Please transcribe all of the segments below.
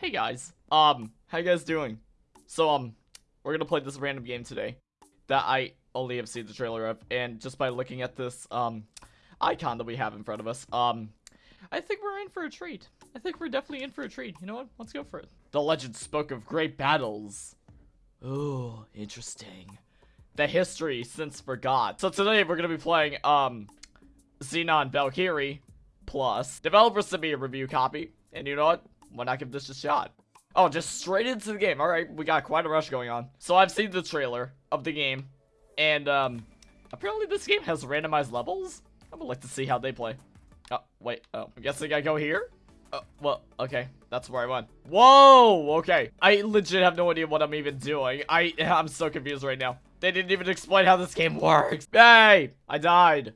Hey guys, um, how you guys doing? So, um, we're gonna play this random game today that I only have seen the trailer of, and just by looking at this, um, icon that we have in front of us, um, I think we're in for a treat. I think we're definitely in for a treat. You know what? Let's go for it. The legend spoke of great battles. Ooh, interesting. The history since forgot. So today we're gonna be playing, um, Xenon Valkyrie Plus. Developers sent me a review copy, and you know what? Why not give this a shot? Oh, just straight into the game. Alright, we got quite a rush going on. So I've seen the trailer of the game, and, um, apparently this game has randomized levels. I would like to see how they play. Oh, wait, oh, I'm guessing I go here? Oh, well, okay, that's where I went. Whoa, okay. I legit have no idea what I'm even doing. I, I'm so confused right now. They didn't even explain how this game works. Hey, I died.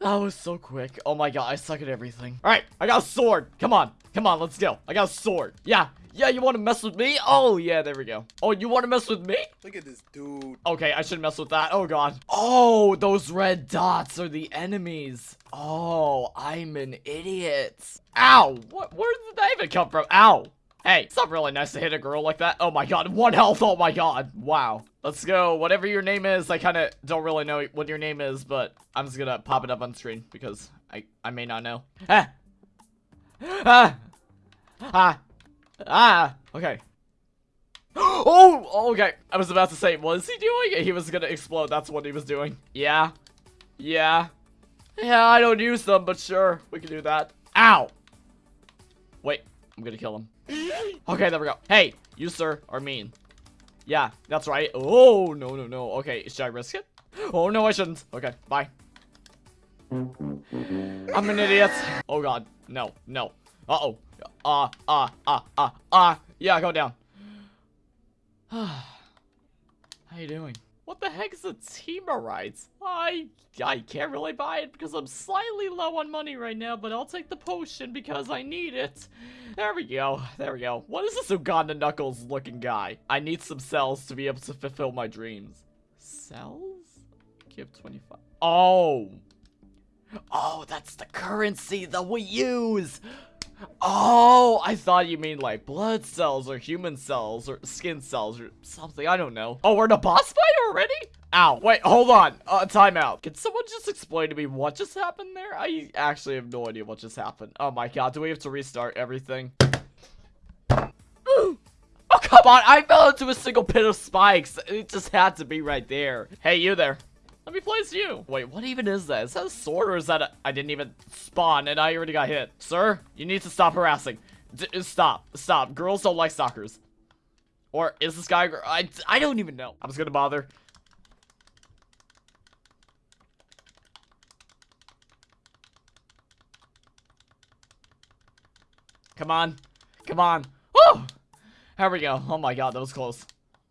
That was so quick. Oh my god, I suck at everything. Alright, I got a sword. Come on. Come on, let's go. I got a sword. Yeah. Yeah, you want to mess with me? Oh, yeah, there we go. Oh, you want to mess with me? Look at this dude. Okay, I shouldn't mess with that. Oh, God. Oh, those red dots are the enemies. Oh, I'm an idiot. Ow. What? Where did that even come from? Ow. Hey, it's not really nice to hit a girl like that. Oh my god, one health. Oh my god. Wow. Let's go. Whatever your name is, I kind of don't really know what your name is, but I'm just gonna pop it up on screen because I, I may not know. Ah. Ah. Ah. Ah. Okay. Oh, okay. I was about to say, what is he doing? He was gonna explode. That's what he was doing. Yeah. Yeah. Yeah, I don't use them, but sure. We can do that. Ow. Wait. I'm gonna kill him. Okay, there we go. Hey, you, sir, are mean. Yeah, that's right. Oh, no, no, no. Okay, should I risk it? Oh, no, I shouldn't. Okay, bye. I'm an idiot. Oh, God. No, no. Uh-oh. Ah, ah, ah, ah, ah. Yeah, go down. How you doing? What the heck is a? I I can't really buy it because I'm slightly low on money right now, but I'll take the potion because I need it. There we go. There we go. What is this Uganda Knuckles looking guy? I need some cells to be able to fulfill my dreams. Cells? Give 25. Oh. Oh, that's the currency that we use. Oh, I thought you mean like blood cells or human cells or skin cells or something. I don't know. Oh, we're in a boss fight already? Ow. Wait, hold on. Uh, timeout. Can someone just explain to me what just happened there? I actually have no idea what just happened. Oh my god, do we have to restart everything? oh, come on. I fell into a single pit of spikes. It just had to be right there. Hey, you there. Let me place you. Wait, what even is that? Is that a sword or is that I didn't even spawn and I already got hit? Sir, you need to stop harassing. D stop. Stop. Girls don't like stalkers. Or is this guy I, I don't even know. I'm just gonna bother. Come on. Come on. Woo! Here we go. Oh my god, that was close.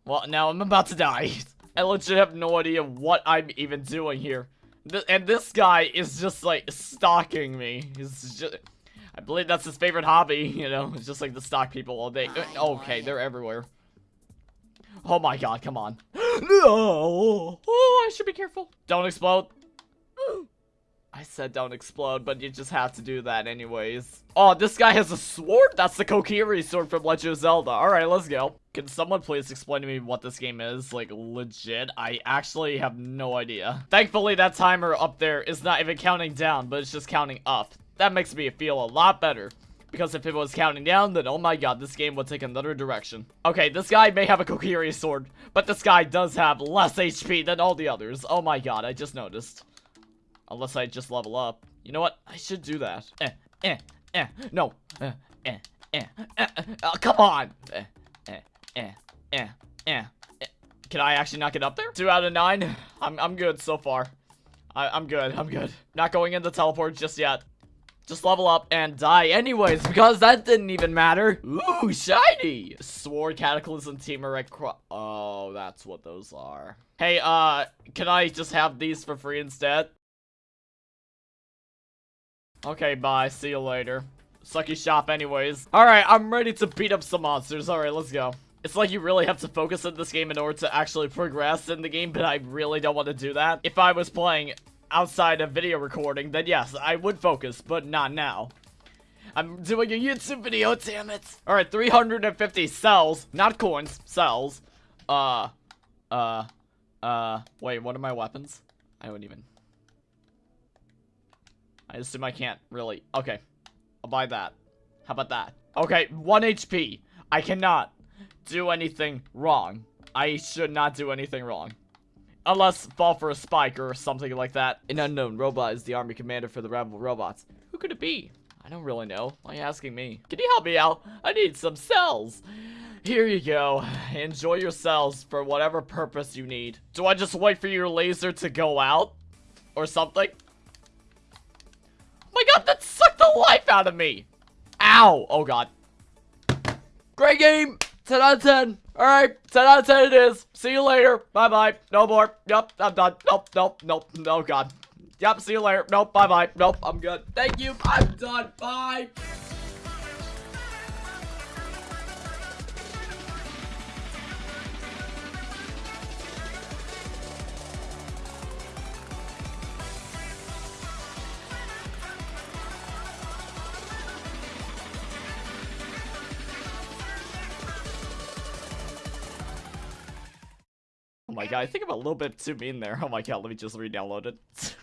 Well, now I'm about to die. I legit have no idea what I'm even doing here. Th and this guy is just like stalking me. He's just, I believe that's his favorite hobby, you know, it's just like to stalk people all day. Uh, okay, they're everywhere. Oh my god, come on. no! Oh, I should be careful. Don't explode. I said don't explode, but you just have to do that anyways. Oh, this guy has a sword? That's the Kokiri sword from Legend of Zelda. Alright, let's go. Can someone please explain to me what this game is? Like, legit? I actually have no idea. Thankfully, that timer up there is not even counting down, but it's just counting up. That makes me feel a lot better. Because if it was counting down, then oh my god, this game would take another direction. Okay, this guy may have a Kokiri sword, but this guy does have less HP than all the others. Oh my god, I just noticed. Unless I just level up. You know what? I should do that. Eh, eh, eh. No. Eh, eh, eh. eh, eh. Oh, come on. Eh, eh, eh, eh, eh, eh. Can I actually not get up there? Two out of nine. I'm, I'm good so far. I, I'm good. I'm good. Not going into teleport just yet. Just level up and die anyways, because that didn't even matter. Ooh, shiny! Sword, Cataclysm, Teameric, Oh, that's what those are. Hey, uh, can I just have these for free instead? Okay, bye. See you later. Sucky shop anyways. Alright, I'm ready to beat up some monsters. Alright, let's go. It's like you really have to focus on this game in order to actually progress in the game, but I really don't want to do that. If I was playing outside of video recording, then yes, I would focus, but not now. I'm doing a YouTube video, damn it. Alright, 350 cells, not coins, cells. Uh, uh, uh, wait, what are my weapons? I don't even. I assume I can't really. Okay, I'll buy that. How about that? Okay, 1 HP. I cannot do anything wrong. I should not do anything wrong. Unless fall for a spike or something like that. An unknown robot is the army commander for the rebel robots. Who could it be? I don't really know. Why are you asking me? Can you help me out? I need some cells. Here you go. Enjoy your cells for whatever purpose you need. Do I just wait for your laser to go out? Or something? That sucked the life out of me! Ow! Oh god. Great game! 10 out of 10. Alright, 10 out of 10 it is. See you later. Bye-bye. No more. Yep, I'm done. Nope, nope, nope. Oh god. Yep, see you later. Nope, bye-bye. Nope, I'm good. Thank you. I'm done. Bye. My god, I think I'm a little bit too mean there. Oh my god, let me just re-download it.